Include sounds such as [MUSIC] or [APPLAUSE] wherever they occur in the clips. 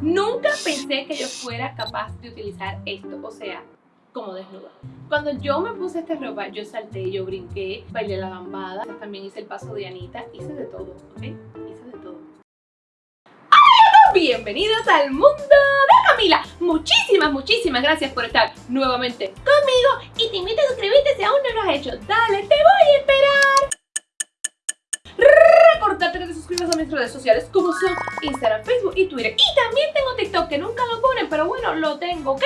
Nunca pensé que yo fuera capaz de utilizar esto, o sea, como desnuda. Cuando yo me puse esta ropa, yo salté, yo brinqué, bailé la lambada, también hice el paso de Anita, hice de todo, ¿ok? Hice de todo. ¡Hola! Bienvenidos al mundo de Camila. Muchísimas, muchísimas gracias por estar nuevamente conmigo y te invito a suscribirte si aún no lo has hecho. Dale, te voy a esperar recordarte que te suscribas a mis redes sociales como son Instagram, Facebook y Twitter. Y también tengo TikTok que nunca lo ponen, pero bueno, lo tengo, ¿ok?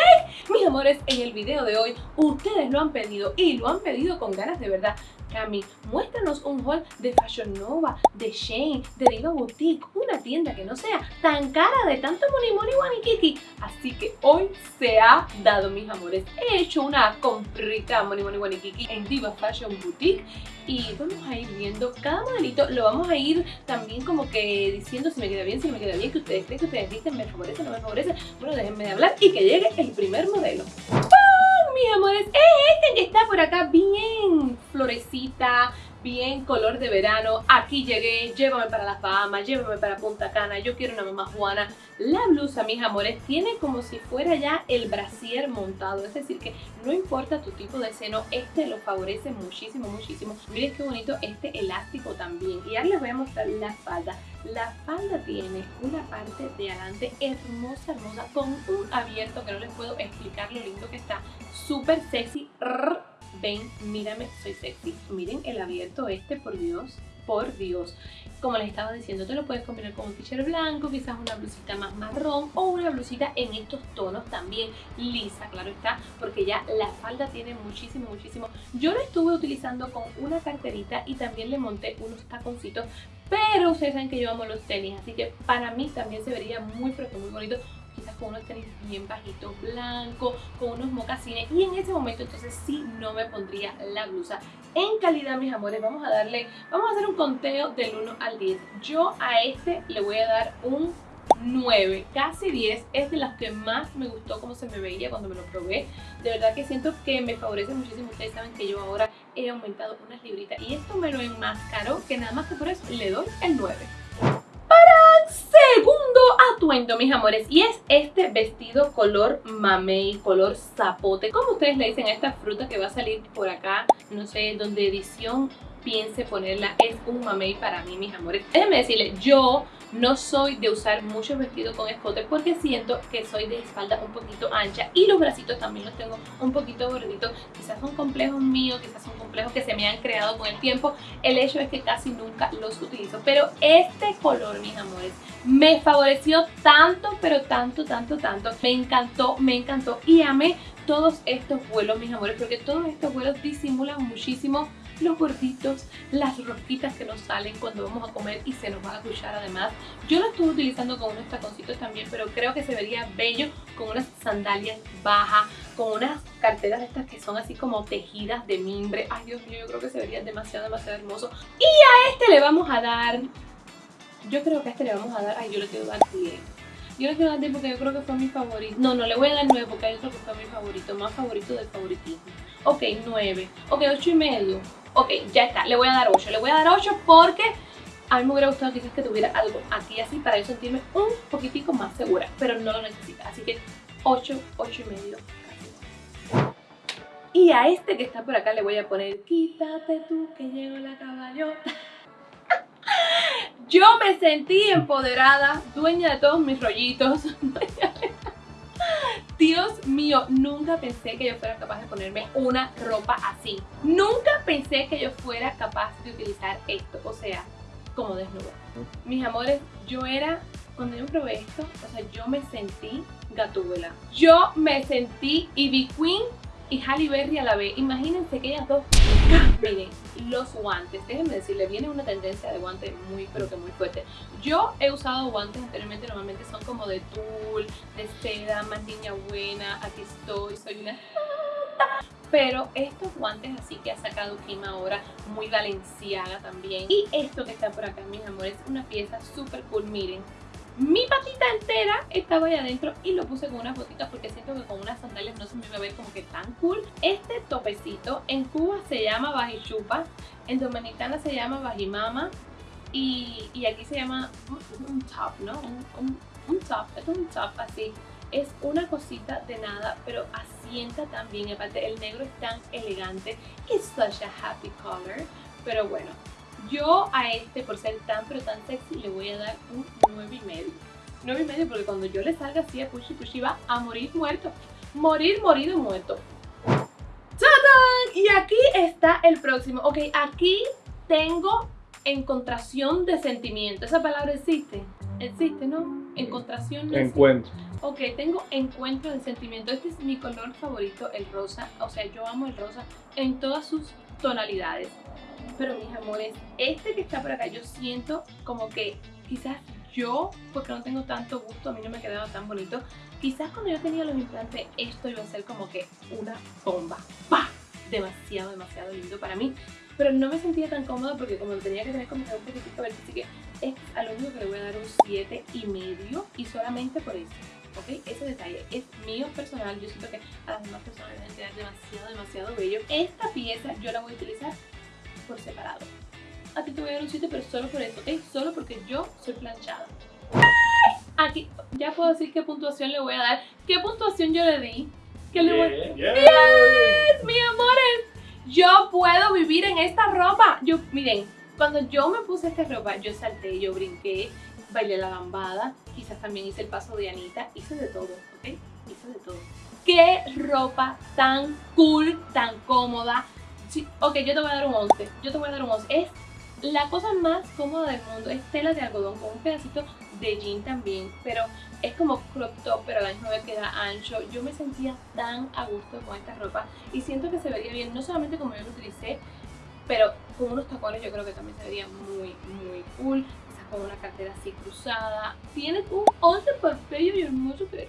Mis amores, en el video de hoy ustedes lo han pedido y lo han pedido con ganas de verdad. Cami, muéstranos un haul de Fashion Nova, de Shane, de Diva Boutique, una tienda que no sea tan cara de tanto money money wanikiki. Así que hoy se ha dado, mis amores. He hecho una comprita money money wanikiki en Diva Fashion Boutique y vamos a ir viendo cada modelito, lo vamos a ir también como que diciendo si me queda bien, si me queda bien, que ustedes creen, que ustedes dicen, me favorece, no me favorece. Bueno, déjenme de hablar y que llegue el primer modelo. ¡Oh, mis amores! Es este que está por acá bien florecita, bien color de verano, aquí llegué, llévame para la fama, llévame para Punta Cana, yo quiero una mamá Juana. La blusa, mis amores, tiene como si fuera ya el brasier montado, es decir que no importa tu tipo de seno, este lo favorece muchísimo, muchísimo. Miren qué bonito este elástico también. Y ahora les voy a mostrar la falda. La falda tiene una parte de adelante hermosa, hermosa, con un abierto que no les puedo explicar lo lindo que está. Súper sexy ven, mírame, soy sexy. Miren el abierto este, por Dios, por Dios. Como les estaba diciendo, te lo puedes combinar con un t-shirt blanco, quizás una blusita más marrón o una blusita en estos tonos también lisa, claro está, porque ya la falda tiene muchísimo, muchísimo. Yo lo estuve utilizando con una carterita y también le monté unos taconcitos, pero ustedes saben que yo amo los tenis, así que para mí también se vería muy, pero muy bonito con unos tenis bien bajitos, blancos, con unos mocasines y en ese momento entonces sí no me pondría la blusa. En calidad, mis amores, vamos a darle, vamos a hacer un conteo del 1 al 10. Yo a este le voy a dar un 9, casi 10, es de las que más me gustó como se me veía cuando me lo probé. De verdad que siento que me favorece muchísimo. Ustedes saben que yo ahora he aumentado unas libritas y esto me lo enmascaró que nada más que por eso le doy el 9 segundo atuendo, mis amores, y es este vestido color mamey, color zapote, como ustedes le dicen a esta fruta que va a salir por acá, no sé, donde edición piense ponerla, es un mamey para mí, mis amores. Déjenme decirles, yo no soy de usar muchos vestidos con escote porque siento que soy de espalda un poquito ancha y los bracitos también los tengo un poquito gorditos. Quizás son complejos míos, quizás son complejos que se me han creado con el tiempo. El hecho es que casi nunca los utilizo. Pero este color, mis amores, me favoreció tanto, pero tanto, tanto, tanto. Me encantó, me encantó y amé todos estos vuelos, mis amores, porque todos estos vuelos disimulan muchísimo los gorditos, las rosquitas que nos salen cuando vamos a comer y se nos va a escuchar además. Yo lo estuve utilizando con unos taconcitos también, pero creo que se vería bello con unas sandalias bajas, con unas carteras estas que son así como tejidas de mimbre. Ay, Dios mío, yo creo que se vería demasiado, demasiado hermoso. Y a este le vamos a dar... Yo creo que a este le vamos a dar... Ay, yo le quiero dar 10. Yo le quiero dar 10 porque yo creo que fue mi favorito. No, no, le voy a dar 9 porque hay otro que fue mi favorito. Más favorito del favoritismo. Ok, 9. Ok, 8 y medio. Ok, ya está, le voy a dar 8. Le voy a dar 8 porque a mí me hubiera gustado quizás que tuviera algo aquí así para yo sentirme un poquitico más segura, pero no lo necesita. Así que 8, 8 y medio. Y a este que está por acá le voy a poner Quítate tú que llegó la caballota. [LAUGHS] Yo me sentí empoderada, dueña de todos mis rollitos. [LAUGHS] Dios mío, nunca pensé que yo fuera capaz de ponerme una ropa así. Nunca pensé que yo fuera capaz de utilizar esto, o sea, como desnuda. Mis amores, yo era, cuando yo probé esto, o sea, yo me sentí gatúbela. Yo me sentí Ivy Queen y Halle Berry a la vez. Imagínense que ellas dos... [LAUGHS] Miren, los guantes. Déjenme decirle, viene una tendencia de guantes muy, pero que muy fuerte. Yo he usado guantes anteriormente, normalmente son como de tul, de seda, más niña buena, aquí estoy, soy una... [LAUGHS] Pero estos guantes así que ha sacado Kim ahora, muy valenciaga también. Y esto que está por acá, mis amores, es una pieza súper cool, miren mi patita entera estaba ahí adentro y lo puse con unas botitas porque siento que con unas sandalias no se me iba a ver como que tan cool. Este topecito en Cuba se llama bajichupa, en Dominicana se llama bajimama y, y aquí se llama un, top, ¿no? Un, un top, es un top así. Es una cosita de nada, pero asienta tan bien. Aparte, el negro es tan elegante. Es such a happy color. Pero bueno, yo a este, por ser tan pero tan sexy, le voy a dar un 9 y medio. 9 y medio porque cuando yo le salga así a Pushy Pushy va a morir muerto. Morir, morido, muerto. ¡Tadán! Y aquí está el próximo. Ok, aquí tengo encontración de sentimiento. ¿Esa palabra existe? Existe, ¿no? Encontración de Encuentro. Ok, tengo encuentro de sentimiento. Este es mi color favorito, el rosa. O sea, yo amo el rosa en todas sus tonalidades. Pero mis amores, este que está por acá, yo siento como que quizás yo, porque no tengo tanto gusto, a mí no me quedaba tan bonito, quizás cuando yo tenía los implantes esto iba a ser como que una bomba. ¡Pah! Demasiado, demasiado lindo para mí. Pero no me sentía tan cómoda porque como tenía que tener como que un poquitito verde, así que es a lo único que le voy a dar un 7 y medio y solamente por eso. ¿ok? Ese detalle es mío personal, yo siento que a las demás personas les deben quedar demasiado, demasiado bello. Esta pieza yo la voy a utilizar por separado. A ti te voy a dar un 7, pero solo por eso, ¿ok? Solo porque yo soy planchada. Aquí, ya puedo decir qué puntuación le voy a dar. ¿Qué puntuación yo le di? ¿Qué le voy Bien, ¡Yes! ¡Mi amores! Yo puedo vivir en esta ropa. Yo, miren, cuando yo me puse esta ropa, yo salté, yo brinqué, bailé la gambada, quizás también hice el paso de Anita, hice de todo, ¿ok? Hice de todo. ¡Qué ropa tan cool, tan cómoda! Ok, yo te voy a dar un 11, yo te voy a dar un 11. Es la cosa más cómoda del mundo, es tela de algodón con un pedacito de jean también, pero es como crop top, pero a la misma vez queda ancho. Yo me sentía tan a gusto con esta ropa y siento que se vería bien, no solamente como yo lo utilicé, pero con unos tacones yo creo que también se vería muy, muy cool. Quizás con una cartera así cruzada. Tienes un 11 por bello y hermoso eres.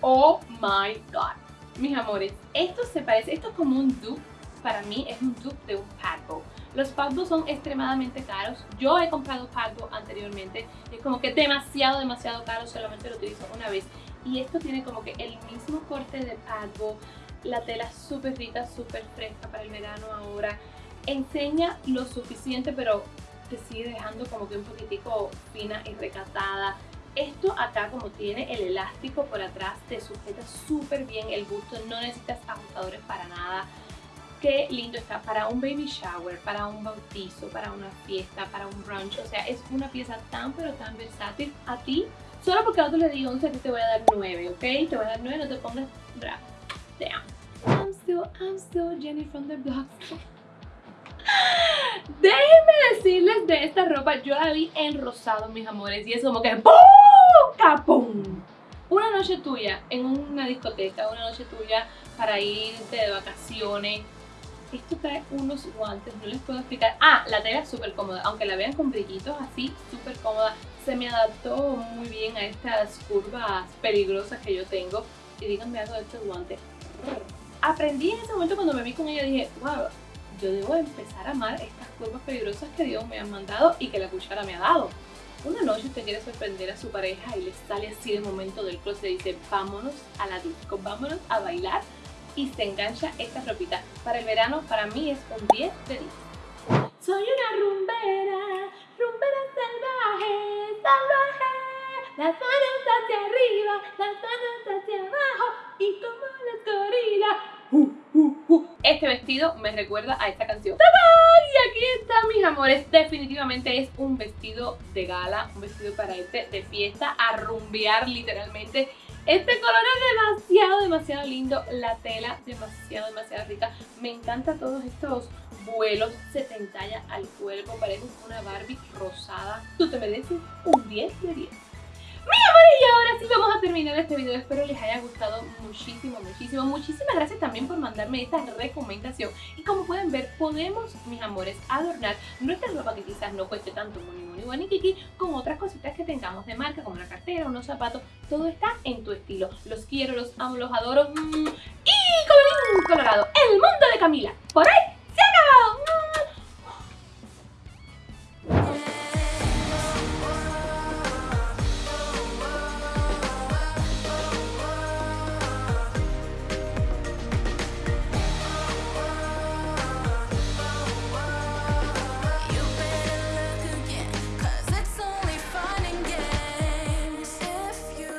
Oh my god. Mis amores, esto se parece, esto es como un dupe. Para mí es un dupe de un padbo. Los padbos son extremadamente caros. Yo he comprado padbo anteriormente. y Es como que demasiado, demasiado caro. Solamente lo utilizo una vez. Y esto tiene como que el mismo corte de padbo. La tela súper rica, súper fresca para el verano ahora enseña lo suficiente, pero te sigue dejando como que un poquitico fina y recatada. Esto acá como tiene el elástico por atrás, te sujeta súper bien el busto, no necesitas ajustadores para nada. Qué lindo está para un baby shower, para un bautizo, para una fiesta, para un brunch. O sea, es una pieza tan pero tan versátil. A ti, solo porque a otro le di 11, a ti te voy a dar 9, ¿ok? Te voy a dar 9, no te pongas bravo. Damn. I'm still, I'm still Jenny from the block. [LAUGHS] Déjenme decirles de esta ropa, yo la vi en rosado, mis amores, y es como que ¡pum! ¡Capum! Una noche tuya en una discoteca, una noche tuya para irte de vacaciones. Esto trae unos guantes, no les puedo explicar. Ah, la tela es súper cómoda, aunque la vean con brillitos así, súper cómoda. Se me adaptó muy bien a estas curvas peligrosas que yo tengo. Y díganme algo de estos guantes. Aprendí en ese momento cuando me vi con ella, dije, wow, yo debo empezar a amar estas curvas peligrosas que Dios me ha mandado y que la cuchara me ha dado. Una noche usted quiere sorprender a su pareja y le sale así de momento del closet y dice vámonos a la disco, vámonos a bailar y se engancha esta ropita. Para el verano para mí es un 10 de 10. Soy una rumbera, rumbera salvaje, salvaje. Las manos hacia arriba, las manos hacia abajo y como las gorilas. Uh, uh, uh. Este vestido me recuerda a esta canción. ¡Tadán! Y aquí está, mis amores. Definitivamente es un vestido de gala, un vestido para irte de fiesta, a rumbear literalmente. Este color es demasiado, demasiado lindo. La tela demasiado, demasiado rica. Me encantan todos estos vuelos. Se te entalla al cuerpo. Pareces una Barbie rosada. Tú te mereces un 10 de 10. Y ahora sí vamos a terminar este video. Espero les haya gustado muchísimo, muchísimo. Muchísimas gracias también por mandarme esta recomendación. Y como pueden ver, podemos, mis amores, adornar nuestra ropa que quizás no cueste tanto muni muni guani kiki con otras cositas que tengamos de marca, como una cartera, unos zapatos. Todo está en tu estilo. Los quiero, los amo, los adoro. Mm. Y colorín colorado, el mundo de Camila. Por ahí